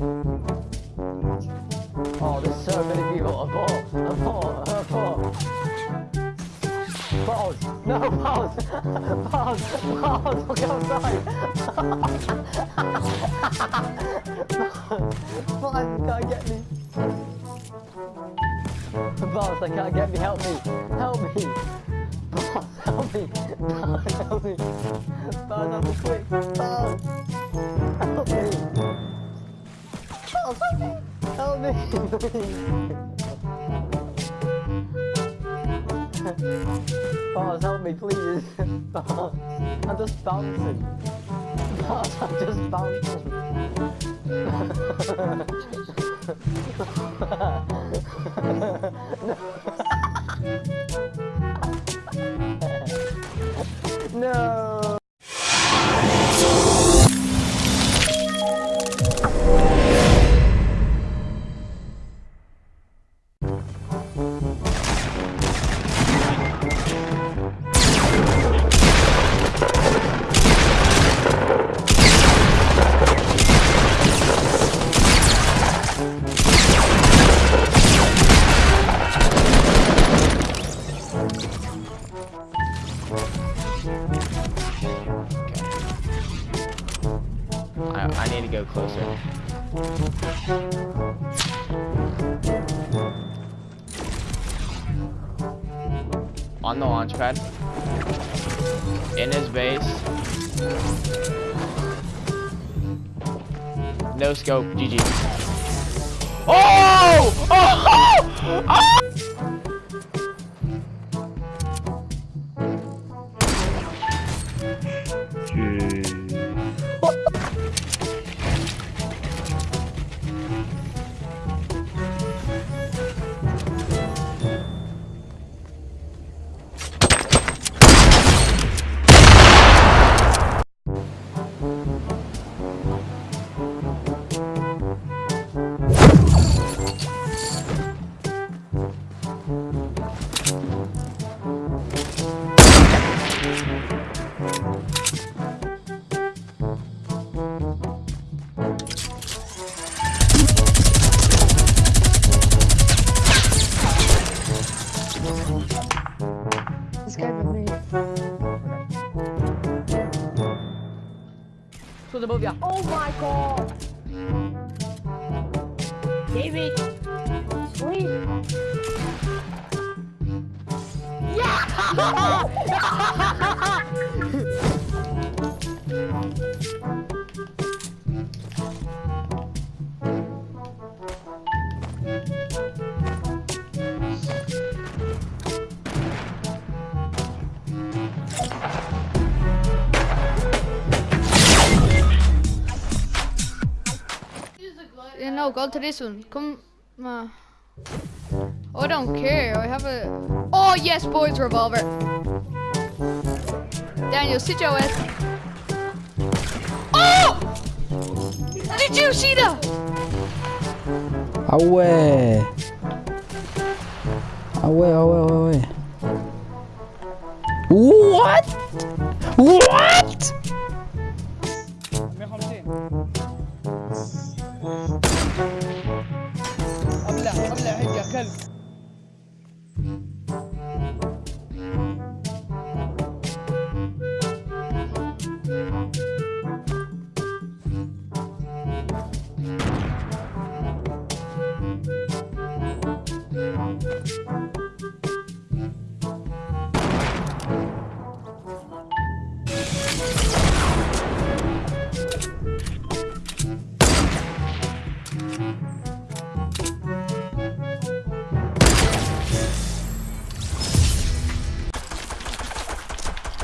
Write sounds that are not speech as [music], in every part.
Oh, there's so many people. A ball, a ball, a ball. Balls. No, balls. Balls. Balls. Look outside. balls, you can't get me. Balls, they can't get me. Help me. Help me. Balls, help me. Balls, help me. Balls, help me quick. Balls. Help me. Help me. Help me, please. Boss, help me, please. Boss, I'm just bouncing. Boss, I'm just bouncing. [laughs] no. I, closer. On the launch pad. In his base. No scope, GG. Oh! Oh! [laughs] oh! Who's above ya? Oh my god! David! Please! Yeah, [laughs] [laughs] no, go to this one. Come. Uh, oh, I don't care. I have a. Oh, yes, boys, revolver. Daniel, sit your ass. Oh! Did you see that? Away. Away, away, away, ouais. What? What?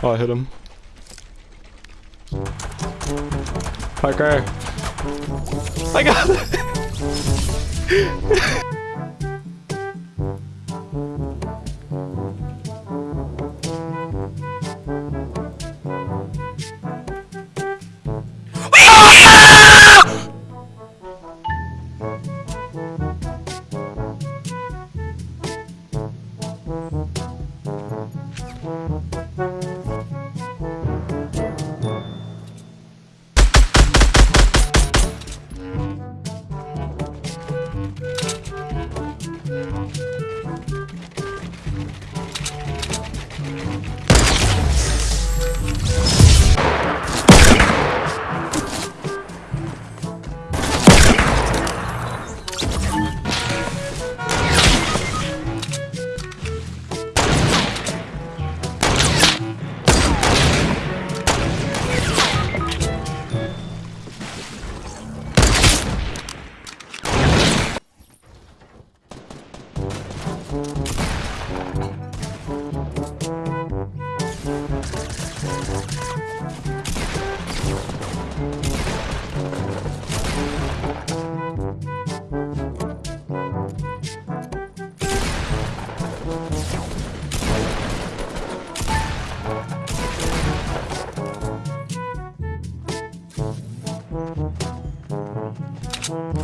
Oh, I hit him. Parker. I got it. [laughs] Mm-hmm.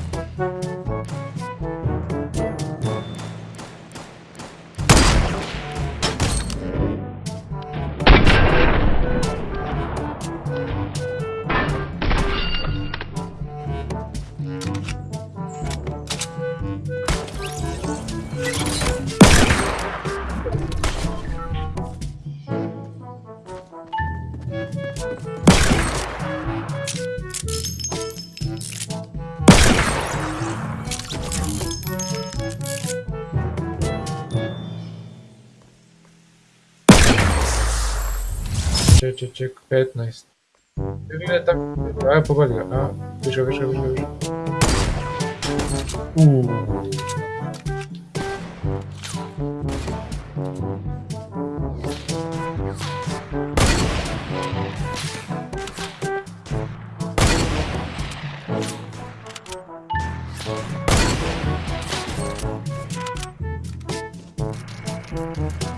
ček, ček, ček, 15. Ne, tako, aj, pobadi ga, a, više, više, više, više. Uuu.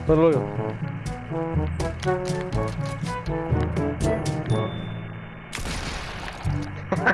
Prluju.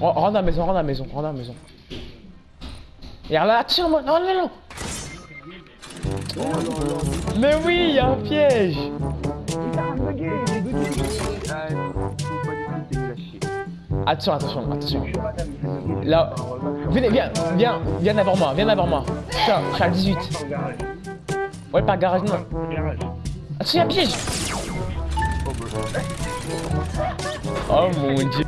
Rentre dans la maison, rentre dans la maison, rentre dans la maison. Et là, tire-moi, non, non, non. Mais oui, il y a un piège. Attention, attention, attention. Là, venez, viens, viens, viens devant moi, viens devant moi. Tiens, je suis à 18. Ouais, par garage, non. Attention, il y a un piège. Oh mon dieu.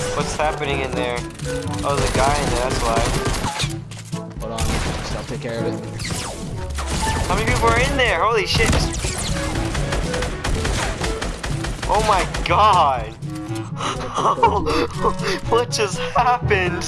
What's happening in there? Oh, there's a guy in there, that's why. Hold on, I'll take care of it. How many people are in there? Holy shit. Oh my god. [laughs] what just happened?